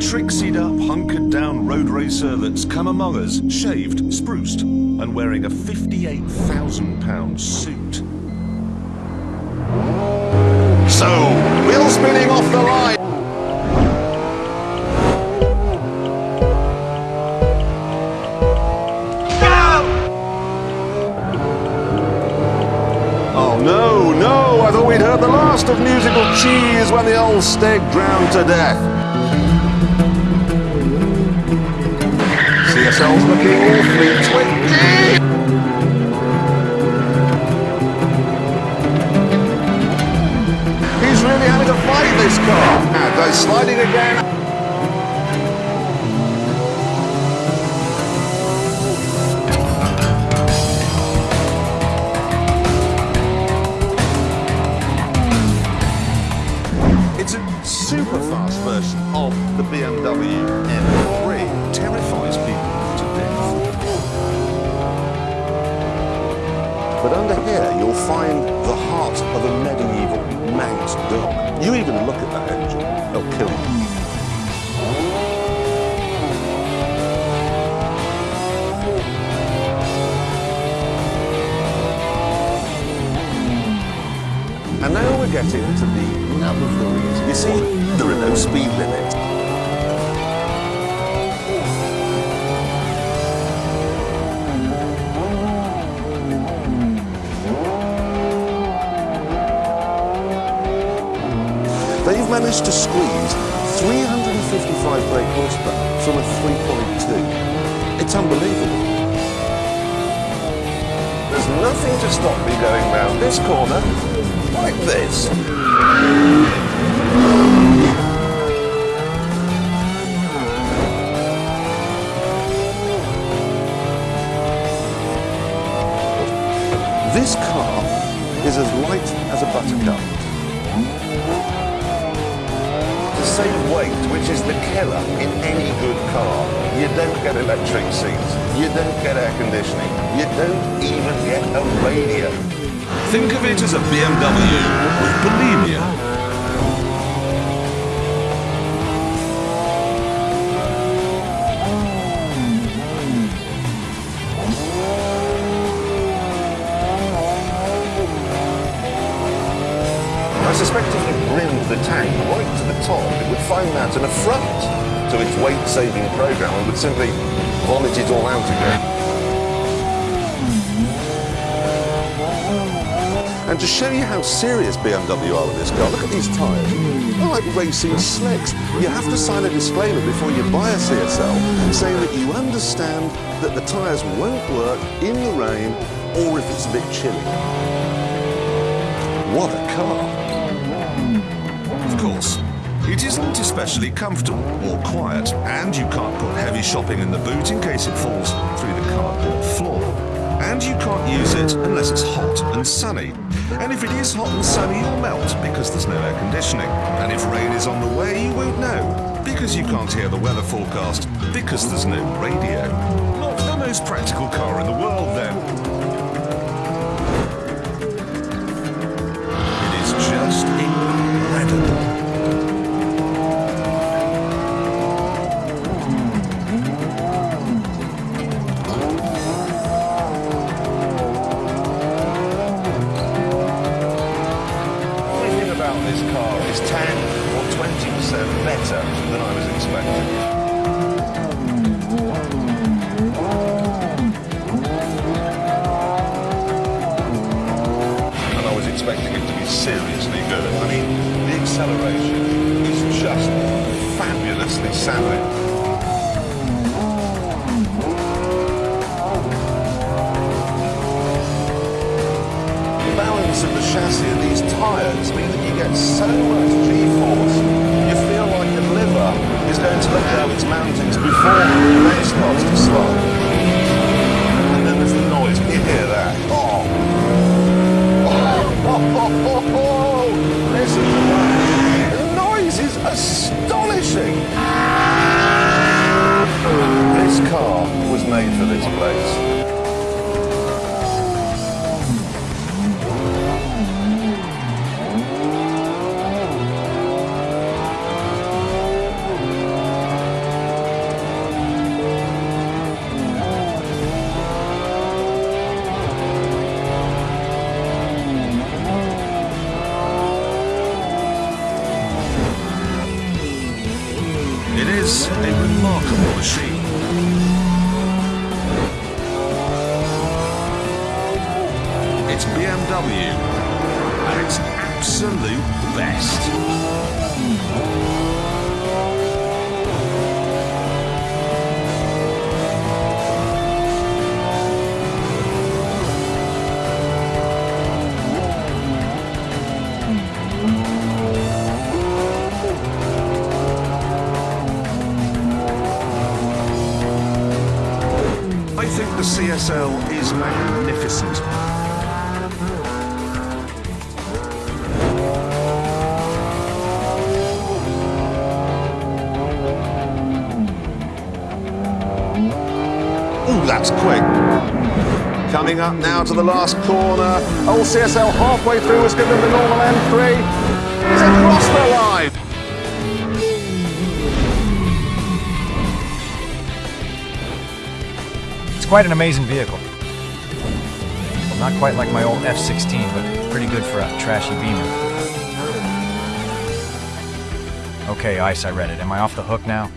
Trixied up, hunkered down road racer that's come among us, shaved, spruced, and wearing a £58,000 suit. So, wheel spinning off the line. Oh no, no, I thought we'd heard the last of musical cheese when the old stag drowned to death. CSL's looking awfully twinky. He's really having to fight this car. And they're sliding again. But under here, you'll find the heart of a medieval Manx dog. You even look at that engine, they'll kill you. And now we're getting to the nub of the reason. You see, there are no speed limits. Managed to squeeze 355 brake horsepower from a 3.2. It's unbelievable. There's nothing to stop me going round this corner like this. This car is as light as a buttercup. To save weight, which is the killer in any good car, you don't get electric seats, you don't get air conditioning, you don't even get a radio. Think of it as a BMW with bulimia. Top, it would find that an affront to its weight-saving program and would simply vomit it all out again. And to show you how serious BMW are with this car, look at these tyres. They're like racing slicks. You have to sign a disclaimer before you buy a CSL saying that you understand that the tyres won't work in the rain or if it's a bit chilly. What a car! Especially comfortable or quiet, and you can't put heavy shopping in the boot in case it falls through the cardboard floor. And you can't use it unless it's hot and sunny. And if it is hot and sunny, you'll melt because there's no air conditioning. And if rain is on the way, you won't know because you can't hear the weather forecast because there's no radio. Not the most practical car in the world, then. The balance of the chassis and these tyres mean that you get so CSL is magnificent. Ooh, that's quick. Coming up now to the last corner. Old CSL halfway through has given the normal M3. He's across the line. Quite an amazing vehicle. Well, not quite like my old F-16, but pretty good for a trashy Beamer. Okay, Ice, I read it. Am I off the hook now?